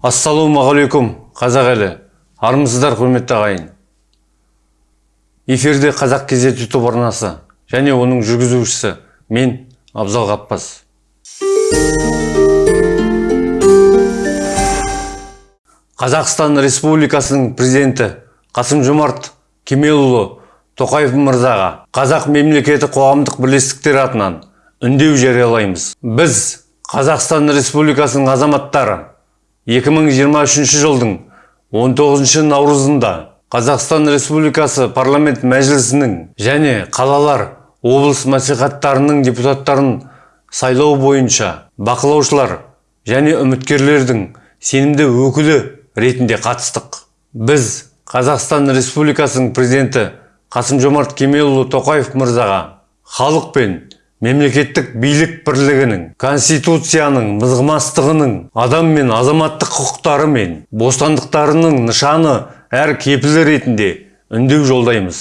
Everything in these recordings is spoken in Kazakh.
ассалаумағалейкум қазақ елі. Армысыздар құрметті ағайын. Эфирде қазақ кезет ютуб арнасы және оның жүргізушісі мен абзал ғаппас қазақстан республикасының президенті қасым жомарт кемелұлы тоқаев мырзаға қазақ мемлекеті қоғамдық бірлестіктер атынан үндеу жариялаймыз. Біз қазақстан республикасының азаматтары 2023 жылдың 19 наурызында қазақстан республикасы парламент мәжілісінің және қалалар облыс мәслихаттарының депутаттарын сайлау бойынша бақылаушылар және үміткерлердің сенімді өкілі ретінде қатыстық. Біз қазақстан республикасының президенті қасым жомарт кемелұлы тоқаев мырзаға халық пен мемлекеттік билік бірлігінің конституцияның мызғымастығының адам мен азаматтық құқықтары мен бостандықтарының нышаны әр кепілі ретінде үндеу жолдаймыз.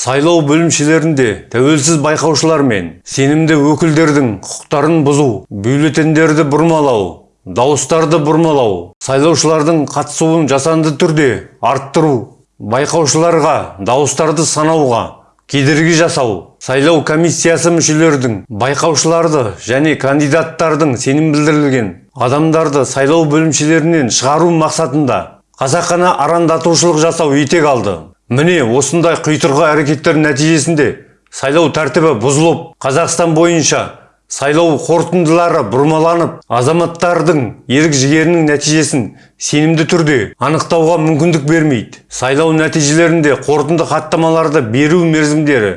Сайлау бөлімшелерінде тәуелсіз байқаушылар мен сенімді өкілдердің құқықтарын бұзу бюллетендерді бұрмалау дауыстарды бұрмалау сайлаушылардың қатысуын жасанды түрде арттыру байқаушыларға дауыстарды санауға кедергі жасау сайлау комиссиясы мүшелердің байқаушыларды және кандидаттардың сенім білдірілген адамдарды сайлау бөлімшелерінен шығару мақсатында қасақана арандатушылық жасау етек алды. Міне осындай құйтырғы әрекеттер нәтижесінде сайлау тәртібі бұзылып қазақстан бойынша сайлау қорытындылары бұрмаланып азаматтардың ерік жігерінің нәтижесін сенімді түрде анықтауға мүмкіндік бермейді. Сайлау нәтижелерінде қорытынды хаттамаларды беру мерзімдері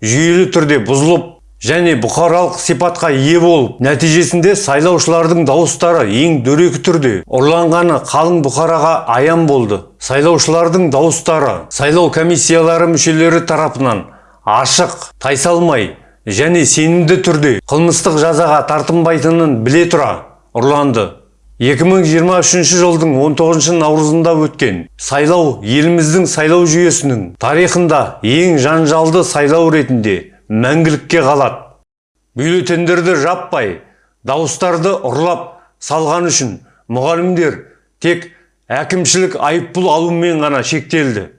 жүйелі түрде бұзылып және бұқаралық сипатқа ие болып нәтижесінде сайлаушылардың дауыстары ең дөрекі түрде ұрланғаны қалың бұқараға аян болды. Сайлаушылардың дауыстары сайлау комиссиялары мүшелері тарапынан ашық тайсалмай және сенімді түрде қылмыстық жазаға тартынбайтынын біле тұра ұрланды. 2023 жылдың 19 наурызында өткен сайлау еліміздің сайлау жүйесінің тарихында ең жанжалды сайлау ретінде мәңгілікке қалады. Бюллетендерді жаппай дауыстарды ұрлап салған үшін мұғалімдер тек әкімшілік айыппұл алумен ғана шектелді.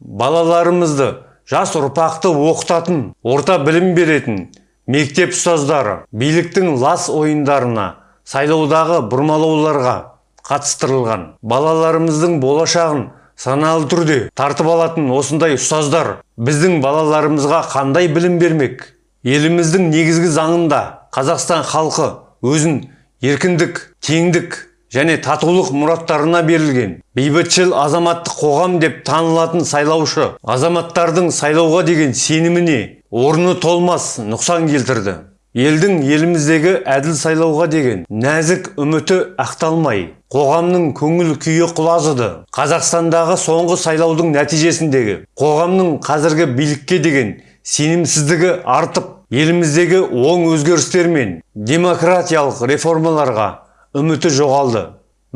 Балаларымызды жас ұрпақты оқытатын орта білім беретін мектеп ұстаздары биліктің лас ойындарына сайлаудағы бұрмалауларға қатыстырылған. Балаларымыздың болашағын саналы түрде тартып алатын осындай ұстаздар біздің балаларымызға қандай білім бермек? Еліміздің негізгі заңында қазақстан халқы өзін еркіндік теңдік және татулық мұраттарына берілген. Бейбітшіл азаматтық қоғам деп танылатын сайлаушы азаматтардың сайлауға деген сеніміне орны толмас нұқсан келтірді. Елдің еліміздегі әділ сайлауға деген нәзік үміті ақталмай қоғамның көңіл күйі құлазыды. Қазақстандағы соңғы сайлаудың нәтижесіндегі қоғамның қазіргі билікке деген сенімсіздігі артып еліміздегі оң өзгерістер мен демократиялық реформаларға үміті жоғалды.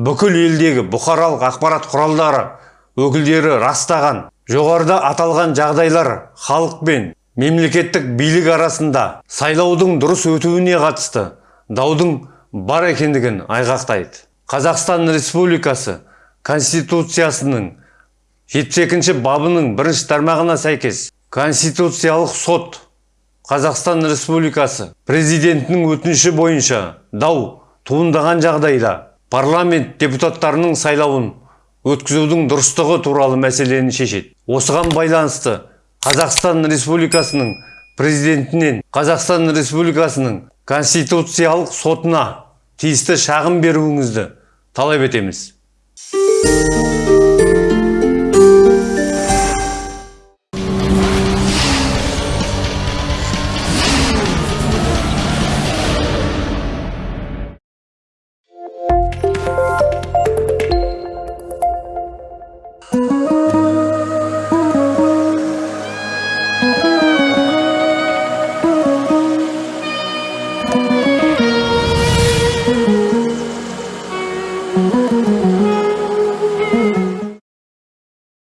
Бүкіл елдегі бұқаралық ақпарат құралдары өкілдері растаған. Жоғарыда аталған жағдайлар халық пен мемлекеттік билік арасында сайлаудың дұрыс өтуіне қатысты даудың бар екендігін айғақтайды. Қазақстан республикасы конституциясының 72 бабының бірінші тармағына сәйкес конституциялық сот қазақстан республикасы президентінің өтініші бойынша дау туындаған жағдайда парламент депутаттарының сайлауын өткізудің дұрыстығы туралы мәселені шешеді. Осыған байланысты қазақстан республикасының президентінен қазақстан республикасының конституциялық сотына тиісті шағым беруіңізді талап етеміз.